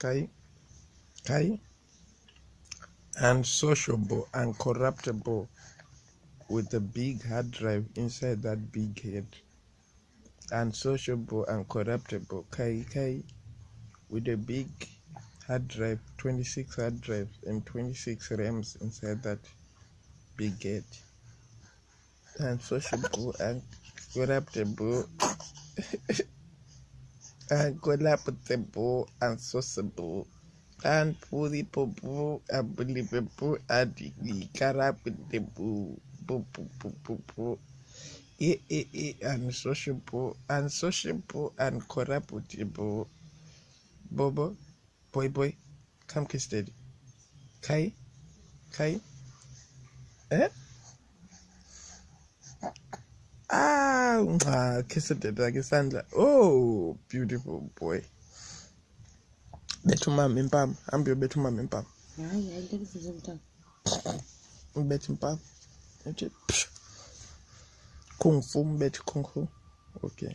Kai, Kai, unsociable, uncorruptible, with a big hard drive inside that big head. Unsociable, uncorruptible, Kai, Kai, with a big hard drive, 26 hard drives and 26 RAMs inside that big head. Unsociable, uncorruptible. and boo, and boo, and boo, and grab the boo. Eh, eh, eh, unsociable, unsociable, uncorruptible. Bobo, boy, boy, come kiss daddy. Kai, Kai, eh? Ah, kiss udedwa ngesandla oh beautiful boy. Betha umama impama hambe uyobetha umama impama hayi hayi ndekuvuza mntana ubetha impama uthi kung fu mbetha kung fu. Okay